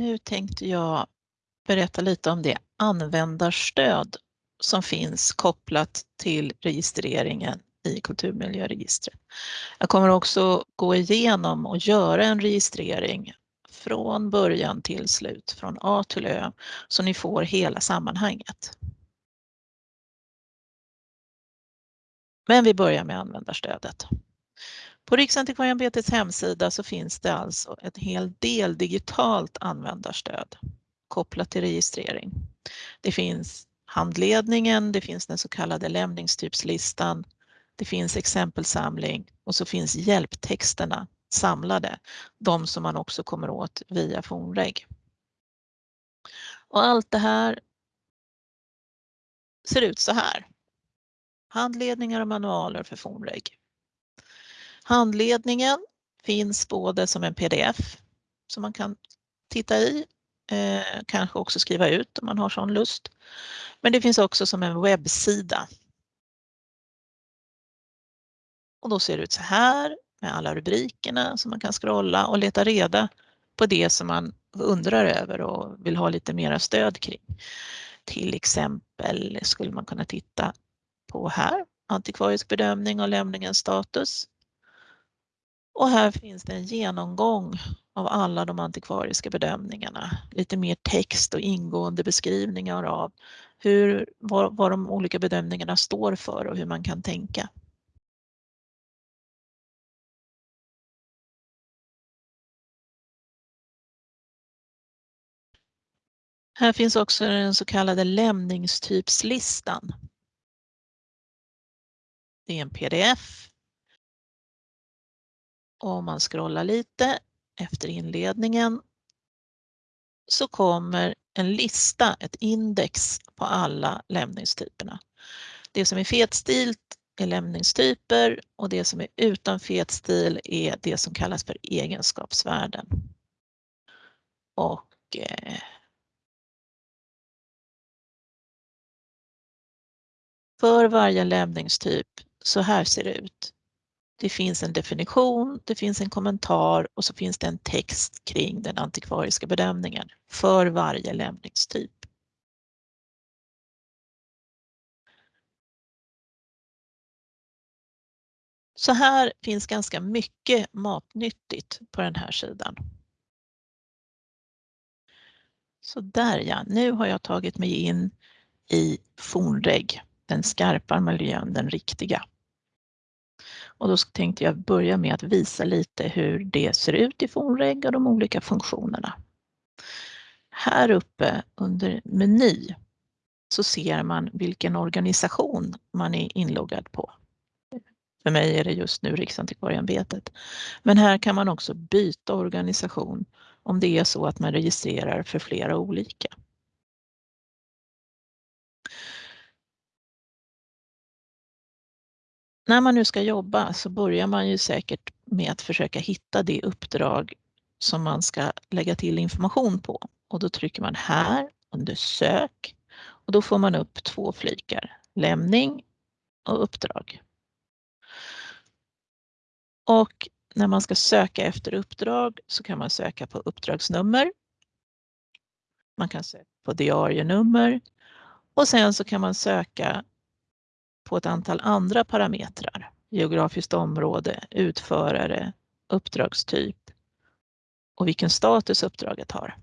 Nu tänkte jag berätta lite om det användarstöd som finns kopplat till registreringen i kulturmiljöregistret. Jag kommer också gå igenom och göra en registrering från början till slut, från A till Ö, så ni får hela sammanhanget. Men vi börjar med användarstödet. På Riksantikvarieämbetets hemsida så finns det alltså en hel del digitalt användarstöd kopplat till registrering. Det finns handledningen, det finns den så kallade lämningstypslistan, det finns exempelsamling och så finns hjälptexterna samlade, de som man också kommer åt via Fornreg. Och allt det här ser ut så här. Handledningar och manualer för Fornreg. Handledningen finns både som en pdf som man kan titta i, eh, kanske också skriva ut om man har sån lust. Men det finns också som en webbsida. Och då ser det ut så här med alla rubrikerna som man kan scrolla och leta reda på det som man undrar över och vill ha lite mera stöd kring. Till exempel skulle man kunna titta på här, antikvarisk bedömning och lämningens status. Och här finns det en genomgång av alla de antikvariska bedömningarna. Lite mer text och ingående beskrivningar av hur, vad, vad de olika bedömningarna står för och hur man kan tänka. Här finns också den så kallade lämningstypslistan. Det är en pdf. Om man scrollar lite efter inledningen så kommer en lista, ett index på alla lämningstyperna. Det som är fetstilt är lämningstyper och det som är utan fetstil är det som kallas för egenskapsvärden. Och eh, För varje lämningstyp, så här ser det ut. Det finns en definition, det finns en kommentar och så finns det en text kring den antikvariska bedömningen för varje lämningstyp. Så här finns ganska mycket matnyttigt på den här sidan. Så där ja, nu har jag tagit mig in i Fornreg den skarpa miljön, den riktiga. Och då tänkte jag börja med att visa lite hur det ser ut i Fornreg och de olika funktionerna. Här uppe under meny så ser man vilken organisation man är inloggad på. För mig är det just nu Riksantikvarieämbetet. Men här kan man också byta organisation om det är så att man registrerar för flera olika. När man nu ska jobba så börjar man ju säkert med att försöka hitta det uppdrag som man ska lägga till information på. Och då trycker man här under sök och då får man upp två flikar, lämning och uppdrag. Och när man ska söka efter uppdrag så kan man söka på uppdragsnummer. Man kan söka på diarienummer och sen så kan man söka på ett antal andra parametrar. Geografiskt område, utförare, uppdragstyp och vilken status uppdraget har.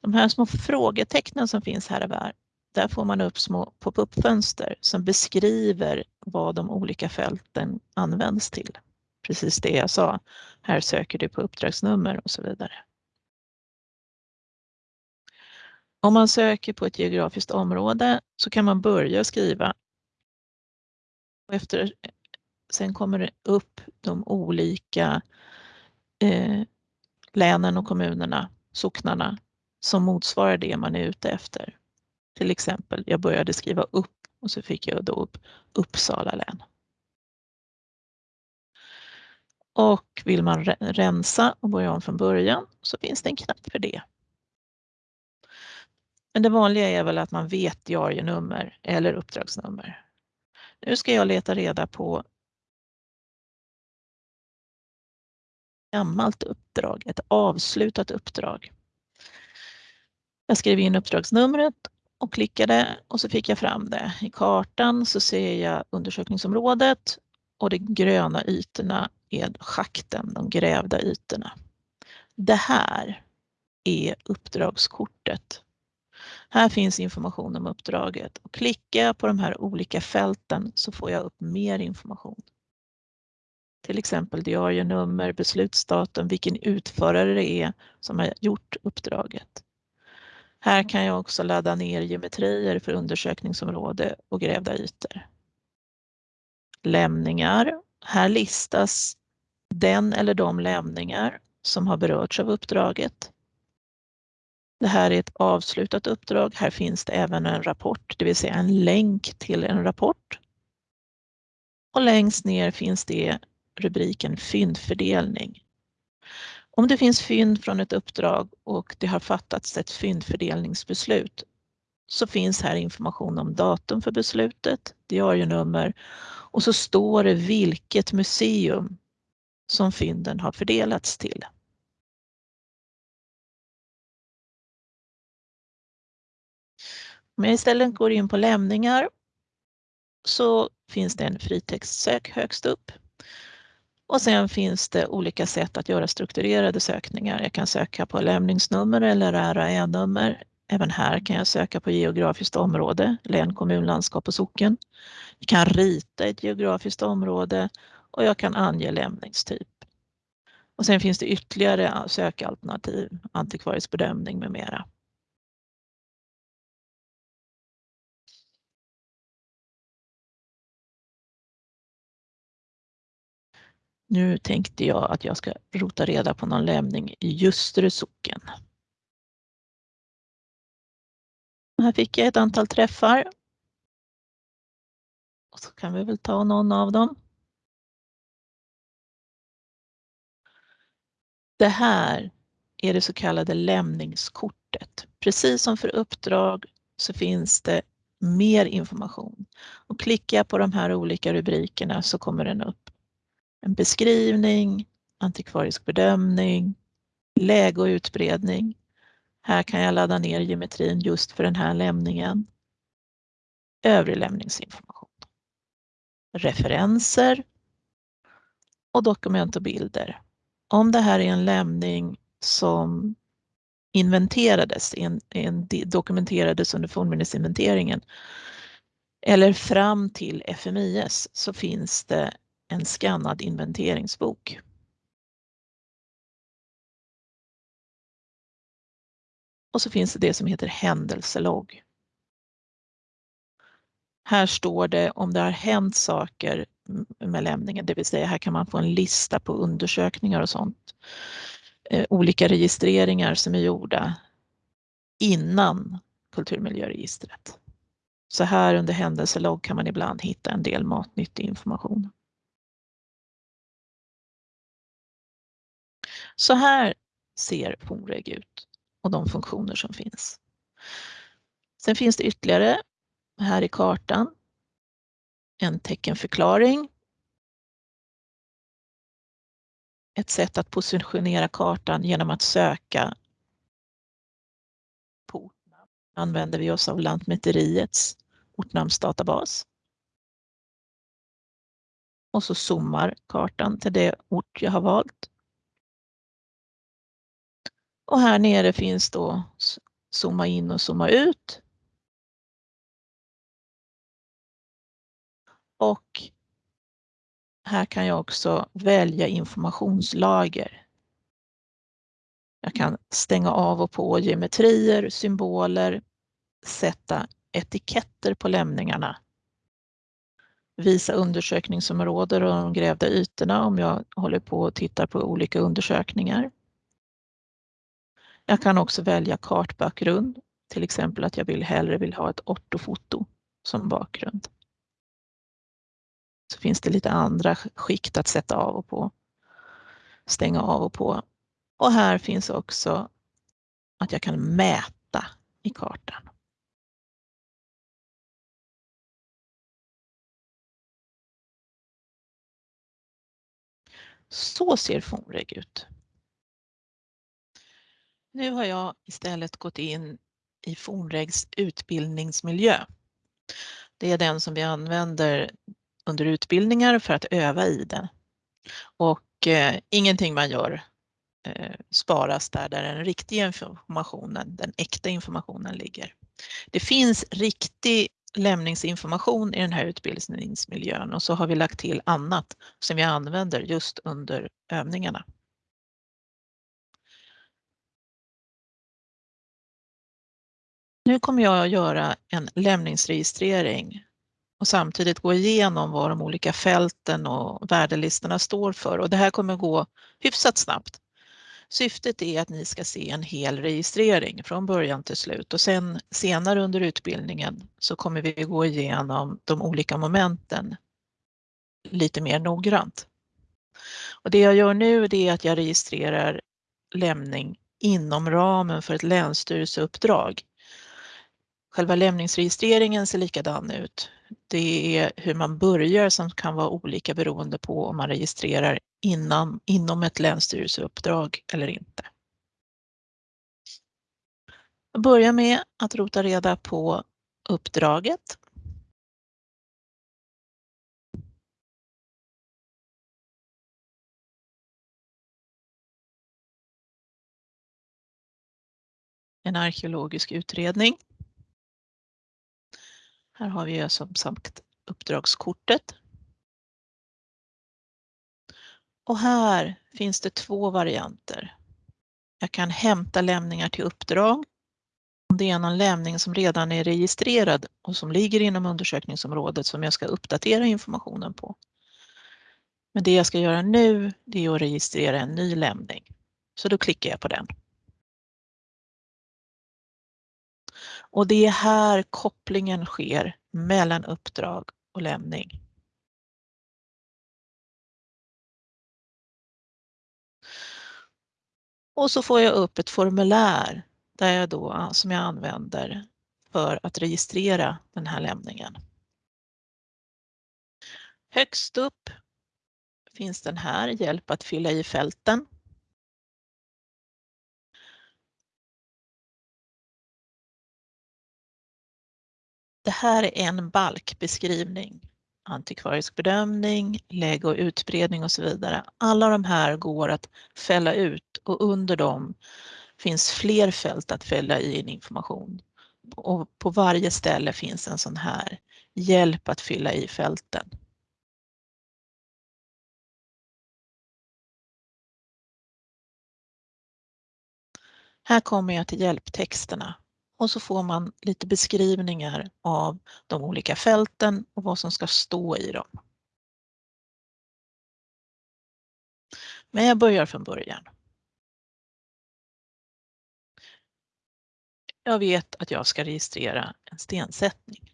De här små frågetecknen som finns här och där, där får man upp små pop-up-fönster som beskriver vad de olika fälten används till. Precis det jag sa, här söker du på uppdragsnummer och så vidare. Om man söker på ett geografiskt område så kan man börja skriva och efter, sen kommer det upp de olika eh, länen och kommunerna, socknarna, som motsvarar det man är ute efter. Till exempel, jag började skriva upp och så fick jag då upp Uppsala län. Och vill man rensa och börja om från början så finns det en knapp för det. Men det vanliga är väl att man vet diarienummer eller uppdragsnummer. Nu ska jag leta reda på gammalt uppdrag, ett avslutat uppdrag. Jag skrev in uppdragsnumret och klickade och så fick jag fram det. I kartan så ser jag undersökningsområdet och de gröna ytorna är schakten, de grävda ytorna. Det här är uppdragskortet. Här finns information om uppdraget och klickar jag på de här olika fälten så får jag upp mer information. Till exempel diarienummer, beslutsdatum, vilken utförare det är som har gjort uppdraget. Här kan jag också ladda ner geometrier för undersökningsområde och grävda ytor. Lämningar. Här listas den eller de lämningar som har berörts av uppdraget. Det här är ett avslutat uppdrag. Här finns det även en rapport, det vill säga en länk till en rapport. Och längst ner finns det rubriken fyndfördelning. Om det finns fynd från ett uppdrag och det har fattats ett fyndfördelningsbeslut så finns här information om datum för beslutet, diarienummer och så står det vilket museum som fynden har fördelats till. Om jag istället går in på lämningar så finns det en fritextsök högst upp. Och sen finns det olika sätt att göra strukturerade sökningar. Jag kan söka på lämningsnummer eller RAE-nummer. Även här kan jag söka på geografiskt område, län, kommun, landskap och socken. Jag kan rita ett geografiskt område och jag kan ange lämningstyp. Och sen finns det ytterligare sökalternativ, antikvarisk bedömning med mera. Nu tänkte jag att jag ska rota reda på någon lämning i Ljusterö socken. Här fick jag ett antal träffar. Och så kan vi väl ta någon av dem. Det här är det så kallade lämningskortet. Precis som för uppdrag så finns det mer information. Och klickar jag på de här olika rubrikerna så kommer den upp en beskrivning, antikvarisk bedömning, läge och utbredning. Här kan jag ladda ner geometrin just för den här lämningen. Övrig lämningsinformation. Referenser och dokument och bilder. Om det här är en lämning som inventerades, en, en, dokumenterades under fornminnesinventeringen eller fram till FMIS så finns det en skannad inventeringsbok. Och så finns det det som heter händelselogg. Här står det om det har hänt saker med lämningen, det vill säga här kan man få en lista på undersökningar och sånt. Eh, olika registreringar som är gjorda innan kulturmiljöregistret. Så här under händelselogg kan man ibland hitta en del matnyttig information. Så här ser Foreg ut och de funktioner som finns. Sen finns det ytterligare här i kartan en teckenförklaring. Ett sätt att positionera kartan genom att söka på ortnamn använder vi oss av Lantmäteriets ortnamnsdatabas. Och så zoomar kartan till det ort jag har valt. Och här nere finns då zooma in och zooma ut. Och här kan jag också välja informationslager. Jag kan stänga av och på geometrier, symboler, sätta etiketter på lämningarna. Visa undersökningsområden och de grävda ytorna om jag håller på och tittar på olika undersökningar. Jag kan också välja kartbakgrund, till exempel att jag vill hellre vill ha ett ortofoto som bakgrund. Så finns det lite andra skikt att sätta av och på, stänga av och på. Och här finns också att jag kan mäta i kartan. Så ser Fonreg ut. Nu har jag istället gått in i Fornregs utbildningsmiljö. Det är den som vi använder under utbildningar för att öva i den. Och eh, ingenting man gör eh, sparas där, där den riktiga informationen, den äkta informationen ligger. Det finns riktig lämningsinformation i den här utbildningsmiljön och så har vi lagt till annat som vi använder just under övningarna. Nu kommer jag att göra en lämningsregistrering och samtidigt gå igenom vad de olika fälten och värdelistorna står för och det här kommer gå hyfsat snabbt. Syftet är att ni ska se en hel registrering från början till slut och sen senare under utbildningen så kommer vi gå igenom de olika momenten lite mer noggrant. Och det jag gör nu är att jag registrerar lämning inom ramen för ett länsstyrelseuppdrag. Själva lämningsregistreringen ser likadan ut. Det är hur man börjar som kan vara olika beroende på om man registrerar innan, inom ett länsstyrelseuppdrag eller inte. Jag börjar med att rota reda på uppdraget. En arkeologisk utredning. Här har vi som sagt uppdragskortet. Och här finns det två varianter. Jag kan hämta lämningar till uppdrag. Om det är någon lämning som redan är registrerad och som ligger inom undersökningsområdet som jag ska uppdatera informationen på. Men det jag ska göra nu det är att registrera en ny lämning. Så då klickar jag på den. Och det är här kopplingen sker mellan uppdrag och lämning. Och så får jag upp ett formulär där jag då, som jag använder för att registrera den här lämningen. Högst upp finns den här, hjälp att fylla i fälten. Det här är en balkbeskrivning. Antikvarisk bedömning, läge och utbredning och så vidare. Alla de här går att fälla ut och under dem finns fler fält att fälla i en information. Och på varje ställe finns en sån här hjälp att fylla i fälten. Här kommer jag till hjälptexterna och så får man lite beskrivningar av de olika fälten och vad som ska stå i dem. Men jag börjar från början. Jag vet att jag ska registrera en stensättning.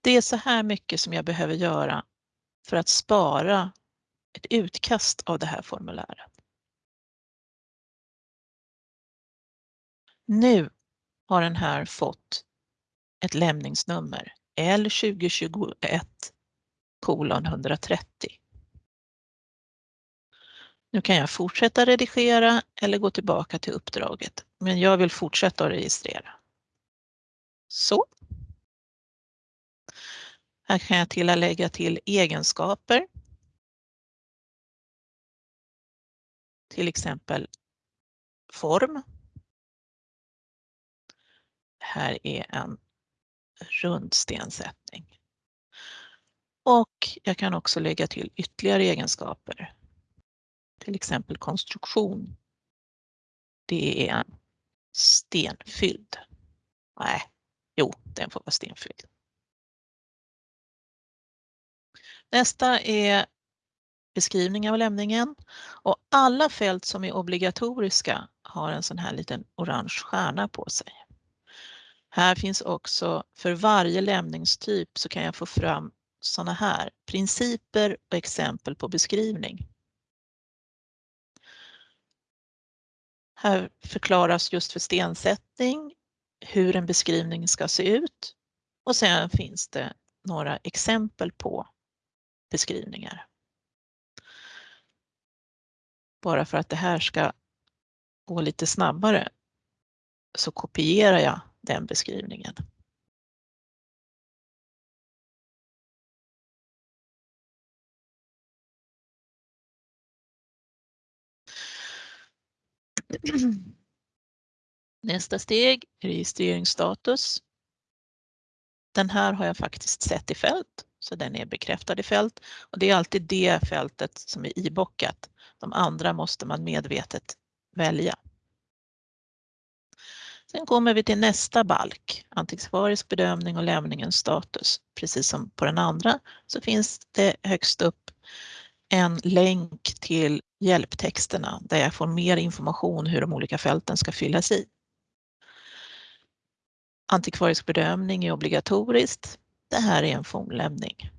Det är så här mycket som jag behöver göra för att spara ett utkast av det här formuläret. Nu har den här fått ett lämningsnummer L2021 kolon 130. Nu kan jag fortsätta redigera eller gå tillbaka till uppdraget, men jag vill fortsätta att registrera. Så. Här kan jag tillägga till egenskaper. Till exempel form här är en rund stensättning. Och jag kan också lägga till ytterligare egenskaper. Till exempel konstruktion. Det är en stenfylld. Nej, jo, den får vara stenfylld. Nästa är beskrivning av lämningen och alla fält som är obligatoriska har en sån här liten orange stjärna på sig. Här finns också för varje lämningstyp så kan jag få fram sådana här principer och exempel på beskrivning. Här förklaras just för stensättning hur en beskrivning ska se ut och sen finns det några exempel på beskrivningar. Bara för att det här ska gå lite snabbare så kopierar jag den beskrivningen. Nästa steg, registreringsstatus. Den här har jag faktiskt sett i fält, så den är bekräftad i fält och det är alltid det fältet som är ibockat. De andra måste man medvetet välja. Sen kommer vi till nästa balk, antikvarisk bedömning och lämningens status. Precis som på den andra så finns det högst upp en länk till hjälptexterna där jag får mer information hur de olika fälten ska fyllas i. Antikvarisk bedömning är obligatoriskt. Det här är en fornlämning.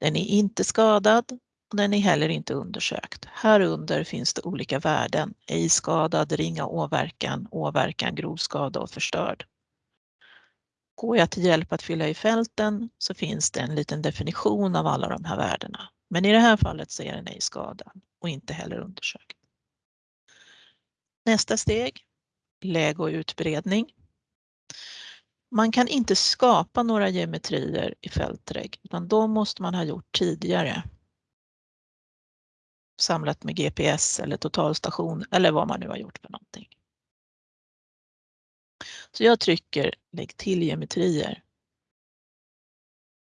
Den är inte skadad den är heller inte undersökt. Här under finns det olika värden. Ej skadad, ringa åverkan, åverkan, grov skada och förstörd. Går jag till hjälp att fylla i fälten så finns det en liten definition av alla de här värdena. Men i det här fallet så är den ej skadad och inte heller undersökt. Nästa steg, läge och utbredning. Man kan inte skapa några geometrier i Fältreg, utan de måste man ha gjort tidigare. Samlat med GPS eller totalstation eller vad man nu har gjort för någonting. Så jag trycker lägg till geometrier.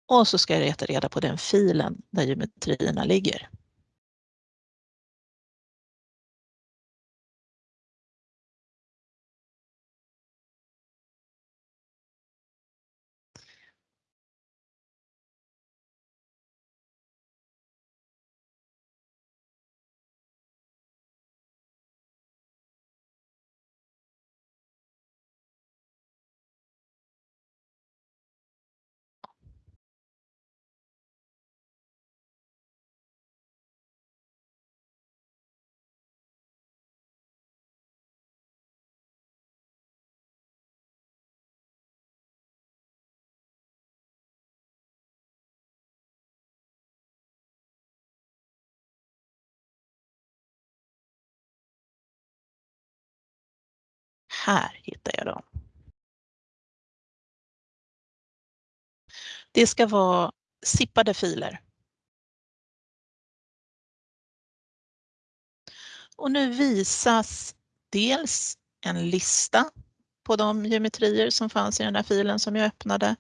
Och så ska jag leta reda på den filen där geometrierna ligger. Här hittar jag dem. Det ska vara zippade filer. Och nu visas dels en lista på de geometrier som fanns i den här filen som jag öppnade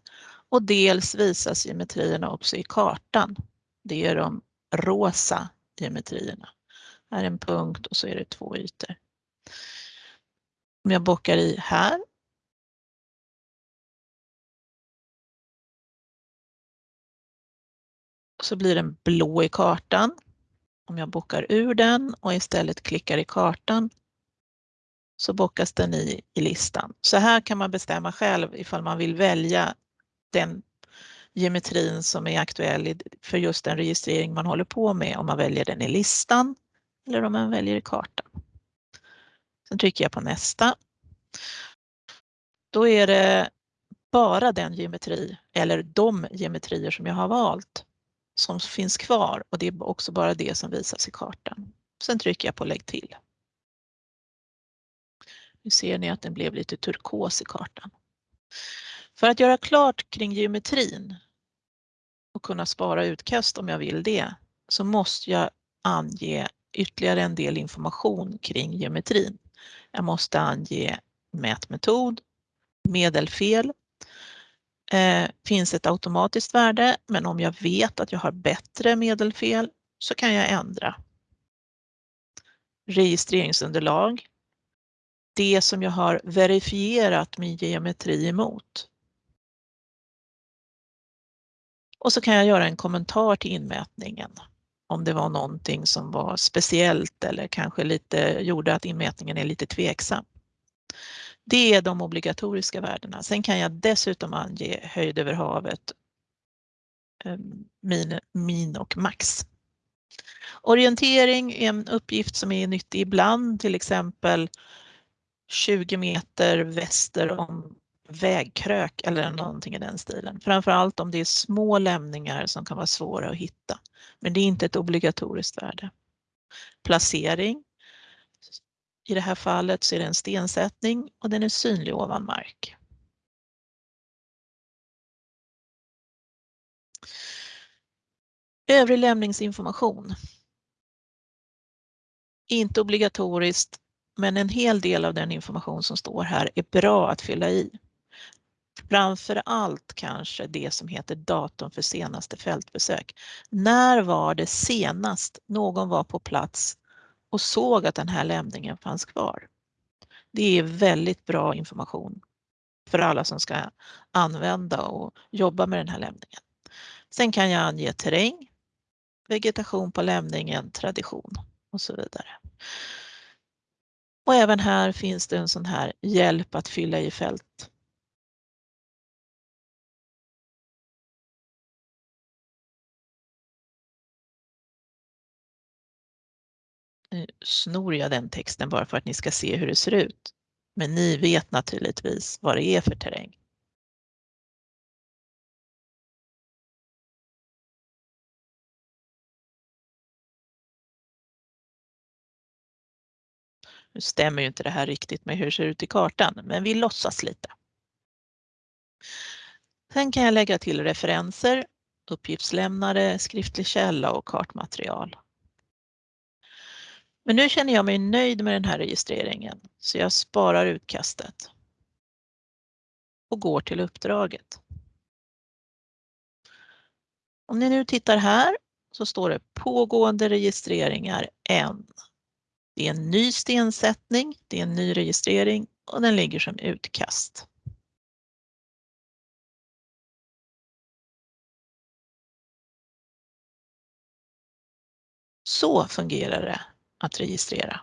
och dels visas geometrierna också i kartan. Det är de rosa geometrierna. Här är en punkt och så är det två ytor. Om jag bockar i här. Så blir den blå i kartan. Om jag bockar ur den och istället klickar i kartan så bockas den i, i listan. Så här kan man bestämma själv ifall man vill välja den geometrin som är aktuell för just den registrering man håller på med, om man väljer den i listan eller om man väljer i kartan. Sen trycker jag på nästa. Då är det bara den geometri eller de geometrier som jag har valt som finns kvar och det är också bara det som visas i kartan. Sen trycker jag på lägg till. Nu ser ni att den blev lite turkos i kartan. För att göra klart kring geometrin och kunna spara utkast om jag vill det så måste jag ange ytterligare en del information kring geometrin. Jag måste ange mätmetod, medelfel. Eh, finns ett automatiskt värde, men om jag vet att jag har bättre medelfel så kan jag ändra. Registreringsunderlag. Det som jag har verifierat min geometri emot. Och så kan jag göra en kommentar till inmätningen om det var någonting som var speciellt eller kanske lite gjorde att inmätningen är lite tveksam. Det är de obligatoriska värdena. Sen kan jag dessutom ange höjd över havet, eh, min, min och max. Orientering är en uppgift som är nyttig ibland, till exempel 20 meter väster om vägkrök eller någonting i den stilen. Framförallt om det är små lämningar som kan vara svåra att hitta. Men det är inte ett obligatoriskt värde. Placering. I det här fallet så är det en stensättning och den är synlig ovan mark. Övrig lämningsinformation. Inte obligatoriskt, men en hel del av den information som står här är bra att fylla i. Framför allt kanske det som heter datum för senaste fältbesök. När var det senast någon var på plats och såg att den här lämningen fanns kvar? Det är väldigt bra information för alla som ska använda och jobba med den här lämningen. Sen kan jag ange terräng, vegetation på lämningen, tradition och så vidare. Och även här finns det en sån här hjälp att fylla i fält. Nu snor jag den texten bara för att ni ska se hur det ser ut. Men ni vet naturligtvis vad det är för terräng. Nu stämmer ju inte det här riktigt med hur det ser ut i kartan, men vi låtsas lite. Sen kan jag lägga till referenser, uppgiftslämnare, skriftlig källa och kartmaterial. Men nu känner jag mig nöjd med den här registreringen så jag sparar utkastet och går till uppdraget. Om ni nu tittar här så står det pågående registreringar 1. Det är en ny stensättning, det är en ny registrering och den ligger som utkast. Så fungerar det att registrera.